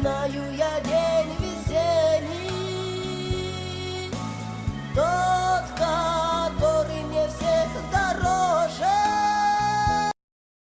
знаю я